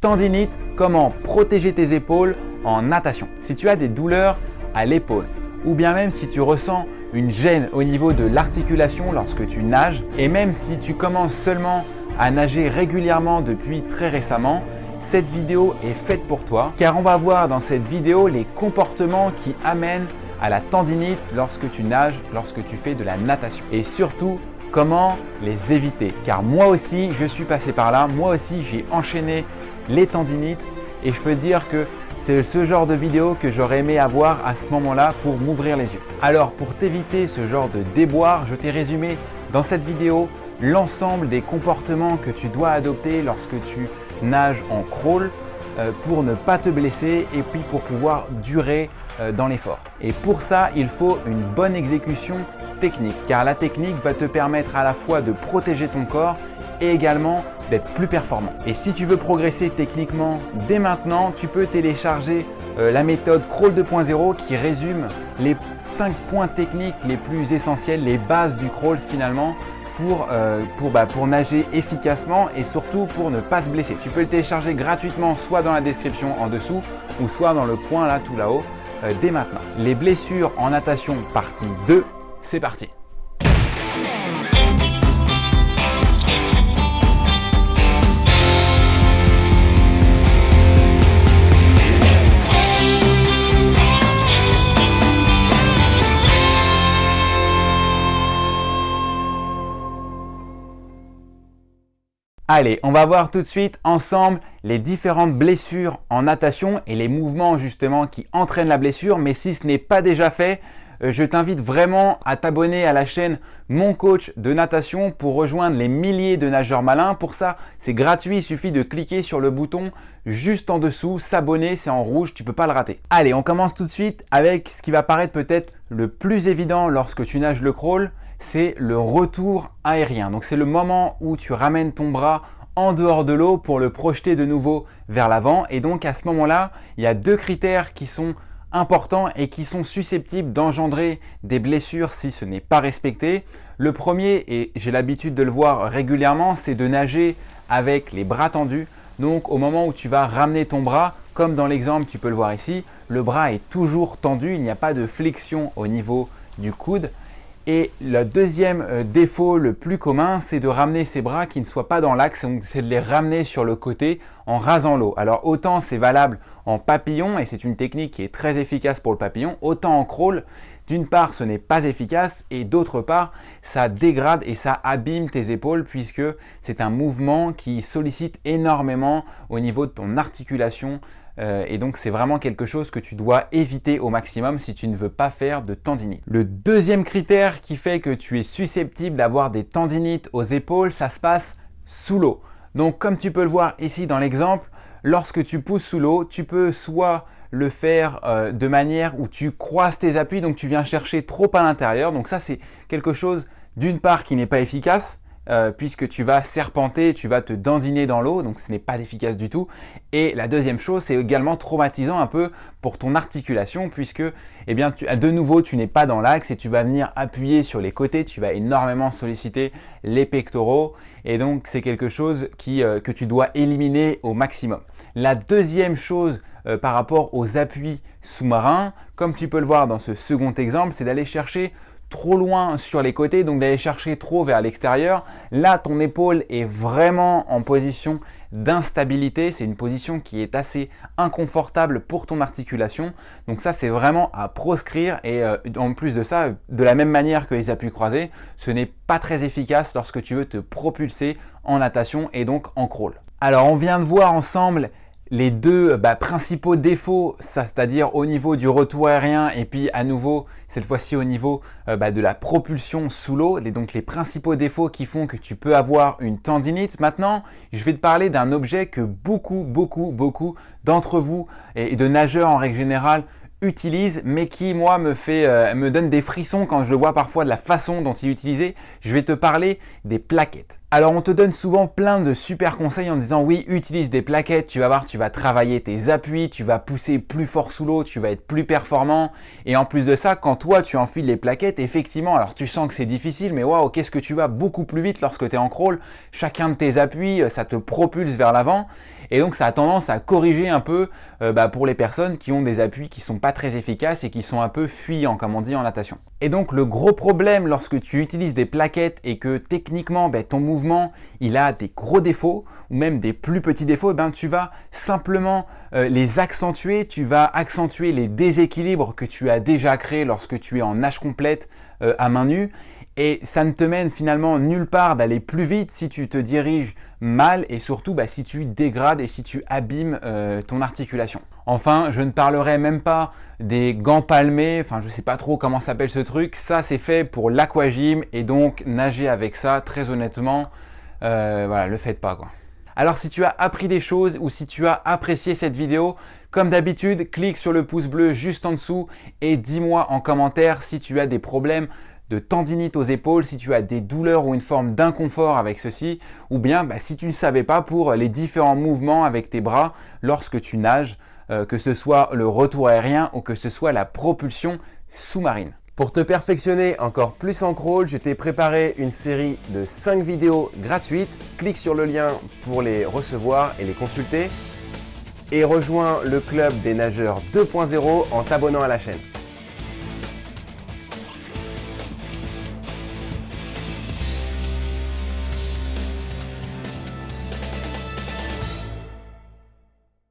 Tendinite, comment protéger tes épaules en natation. Si tu as des douleurs à l'épaule ou bien même si tu ressens une gêne au niveau de l'articulation lorsque tu nages et même si tu commences seulement à nager régulièrement depuis très récemment, cette vidéo est faite pour toi car on va voir dans cette vidéo les comportements qui amènent à la tendinite lorsque tu nages, lorsque tu fais de la natation. Et surtout, comment les éviter. Car moi aussi, je suis passé par là. Moi aussi, j'ai enchaîné les tendinites et je peux dire que c'est ce genre de vidéo que j'aurais aimé avoir à ce moment-là pour m'ouvrir les yeux. Alors pour t'éviter ce genre de déboire, je t'ai résumé dans cette vidéo l'ensemble des comportements que tu dois adopter lorsque tu nages en crawl euh, pour ne pas te blesser et puis pour pouvoir durer euh, dans l'effort. Et pour ça, il faut une bonne exécution technique car la technique va te permettre à la fois de protéger ton corps et également d'être plus performant. Et si tu veux progresser techniquement dès maintenant, tu peux télécharger euh, la méthode Crawl 2.0 qui résume les 5 points techniques les plus essentiels, les bases du crawl finalement pour, euh, bah, pour, nager efficacement et surtout pour ne pas se blesser. Tu peux le télécharger gratuitement soit dans la description en dessous ou soit dans le coin là tout là-haut euh, dès maintenant. Les blessures en natation partie 2, c'est parti Allez, on va voir tout de suite ensemble les différentes blessures en natation et les mouvements justement qui entraînent la blessure. Mais si ce n'est pas déjà fait, euh, je t'invite vraiment à t'abonner à la chaîne Mon Coach de Natation pour rejoindre les milliers de nageurs malins. Pour ça, c'est gratuit, il suffit de cliquer sur le bouton juste en dessous, s'abonner, c'est en rouge, tu peux pas le rater. Allez, on commence tout de suite avec ce qui va paraître peut-être le plus évident lorsque tu nages le crawl, c'est le retour aérien. Donc c'est le moment où tu ramènes ton bras en dehors de l'eau pour le projeter de nouveau vers l'avant. Et donc à ce moment-là, il y a deux critères qui sont importants et qui sont susceptibles d'engendrer des blessures si ce n'est pas respecté. Le premier, et j'ai l'habitude de le voir régulièrement, c'est de nager avec les bras tendus. Donc au moment où tu vas ramener ton bras, comme dans l'exemple, tu peux le voir ici, le bras est toujours tendu, il n'y a pas de flexion au niveau du coude. Et le deuxième euh, défaut le plus commun, c'est de ramener ses bras qui ne soient pas dans l'axe, c'est de les ramener sur le côté en rasant l'eau. Alors autant c'est valable en papillon et c'est une technique qui est très efficace pour le papillon, autant en crawl, d'une part ce n'est pas efficace et d'autre part ça dégrade et ça abîme tes épaules puisque c'est un mouvement qui sollicite énormément au niveau de ton articulation euh, et donc, c'est vraiment quelque chose que tu dois éviter au maximum si tu ne veux pas faire de tendinite. Le deuxième critère qui fait que tu es susceptible d'avoir des tendinites aux épaules, ça se passe sous l'eau. Donc, comme tu peux le voir ici dans l'exemple, lorsque tu pousses sous l'eau, tu peux soit le faire euh, de manière où tu croises tes appuis, donc tu viens chercher trop à l'intérieur. Donc ça, c'est quelque chose d'une part qui n'est pas efficace, euh, puisque tu vas serpenter, tu vas te dandiner dans l'eau, donc ce n'est pas efficace du tout. Et la deuxième chose, c'est également traumatisant un peu pour ton articulation, puisque eh bien, de nouveau, tu n'es pas dans l'axe et tu vas venir appuyer sur les côtés, tu vas énormément solliciter les pectoraux, et donc c'est quelque chose euh, que tu dois éliminer au maximum. La deuxième chose euh, par rapport aux appuis sous-marins, comme tu peux le voir dans ce second exemple, c'est d'aller chercher trop loin sur les côtés, donc d'aller chercher trop vers l'extérieur. Là, ton épaule est vraiment en position d'instabilité. C'est une position qui est assez inconfortable pour ton articulation. Donc ça, c'est vraiment à proscrire. Et euh, en plus de ça, de la même manière que les appuis croisés, ce n'est pas très efficace lorsque tu veux te propulser en natation et donc en crawl. Alors, on vient de voir ensemble les deux bah, principaux défauts, c'est-à-dire au niveau du retour aérien et puis à nouveau, cette fois-ci au niveau euh, bah, de la propulsion sous l'eau, donc les principaux défauts qui font que tu peux avoir une tendinite. Maintenant, je vais te parler d'un objet que beaucoup, beaucoup, beaucoup d'entre vous et de nageurs en règle générale utilisent, mais qui moi me fait euh, me donne des frissons quand je le vois parfois de la façon dont il est. Je vais te parler des plaquettes. Alors on te donne souvent plein de super conseils en disant oui utilise des plaquettes, tu vas voir tu vas travailler tes appuis, tu vas pousser plus fort sous l'eau, tu vas être plus performant et en plus de ça quand toi tu enfiles les plaquettes effectivement alors tu sens que c'est difficile mais waouh qu'est-ce que tu vas beaucoup plus vite lorsque tu es en crawl, chacun de tes appuis ça te propulse vers l'avant Et donc ça a tendance à corriger un peu euh, bah, pour les personnes qui ont des appuis qui sont pas très efficaces et qui sont un peu fuyants comme on dit en natation. Et donc le gros problème lorsque tu utilises des plaquettes et que techniquement bah, ton mouvement il a des gros défauts ou même des plus petits défauts, ben, tu vas simplement euh, les accentuer, tu vas accentuer les déséquilibres que tu as déjà créés lorsque tu es en nage complète euh, à main nue et ça ne te mène finalement nulle part d'aller plus vite si tu te diriges mal et surtout bah, si tu dégrades et si tu abîmes euh, ton articulation. Enfin, je ne parlerai même pas des gants palmés, enfin je ne sais pas trop comment s'appelle ce truc, ça c'est fait pour l'aquagym et donc nager avec ça, très honnêtement, euh, voilà, le faites pas quoi. Alors si tu as appris des choses ou si tu as apprécié cette vidéo, comme d'habitude, clique sur le pouce bleu juste en dessous et dis-moi en commentaire si tu as des problèmes de tendinite aux épaules, si tu as des douleurs ou une forme d'inconfort avec ceci, ou bien bah, si tu ne savais pas pour les différents mouvements avec tes bras lorsque tu nages, euh, que ce soit le retour aérien ou que ce soit la propulsion sous-marine. Pour te perfectionner encore plus en crawl, je t'ai préparé une série de 5 vidéos gratuites. Clique sur le lien pour les recevoir et les consulter. Et rejoins le club des nageurs 2.0 en t'abonnant à la chaîne.